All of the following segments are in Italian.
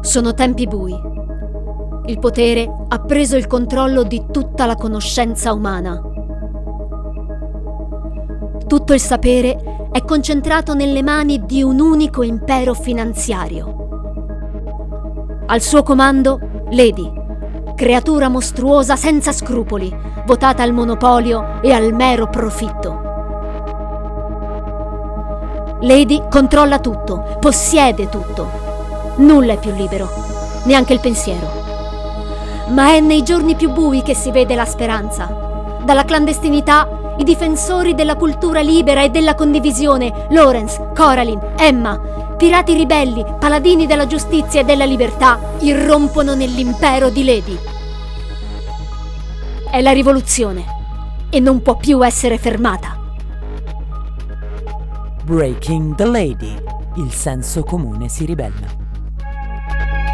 Sono tempi bui. Il potere ha preso il controllo di tutta la conoscenza umana. Tutto il sapere è concentrato nelle mani di un unico impero finanziario. Al suo comando, Lady, creatura mostruosa senza scrupoli, votata al monopolio e al mero profitto. Lady controlla tutto, possiede tutto. Nulla è più libero, neanche il pensiero. Ma è nei giorni più bui che si vede la speranza. Dalla clandestinità, i difensori della cultura libera e della condivisione, Lawrence, Coraline, Emma, pirati ribelli, paladini della giustizia e della libertà, irrompono nell'impero di Lady. È la rivoluzione e non può più essere fermata. Breaking the Lady. Il senso comune si ribella.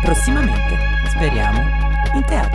Prossimamente, speriamo, in teatro.